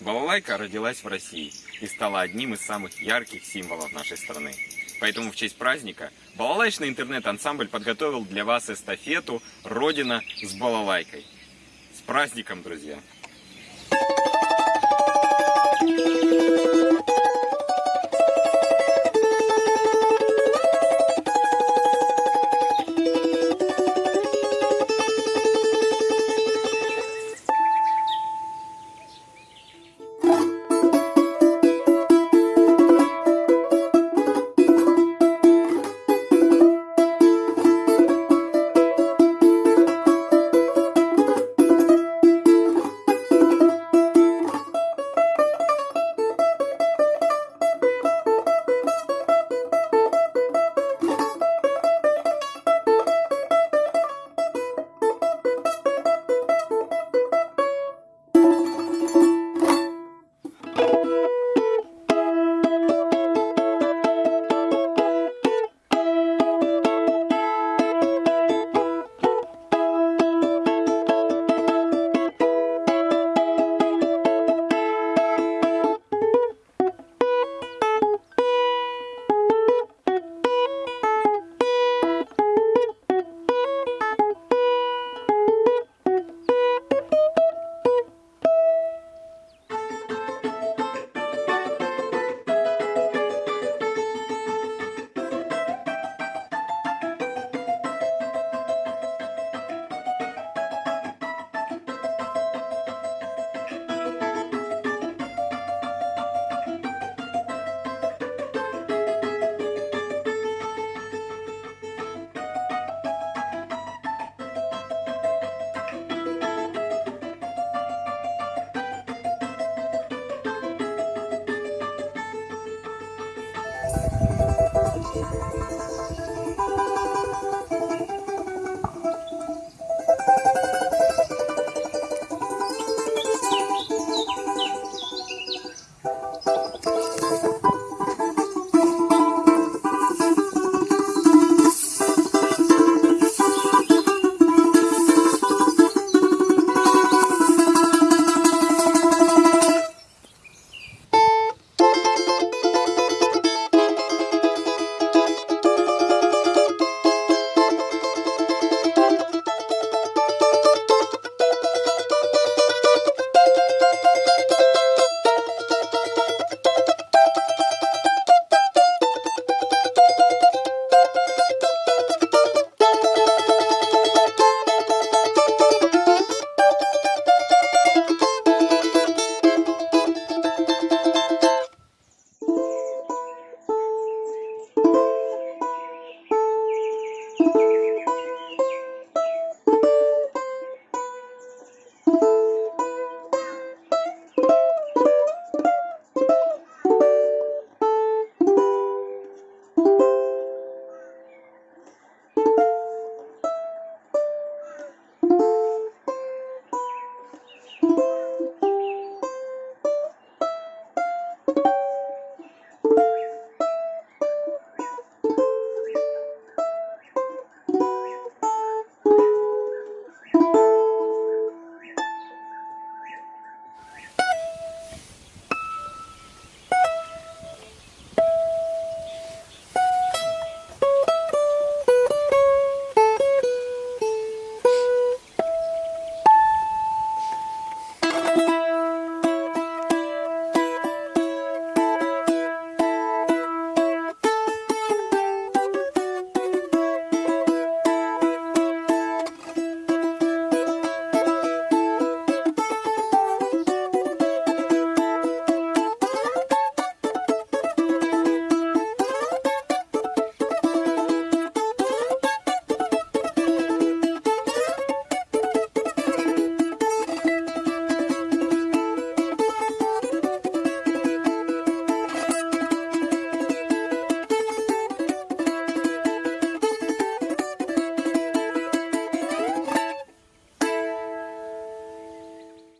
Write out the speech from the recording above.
Балалайка родилась в России и стала одним из самых ярких символов нашей страны. Поэтому в честь праздника балалайчный интернет-ансамбль подготовил для вас эстафету «Родина с балалайкой». С праздником, друзья!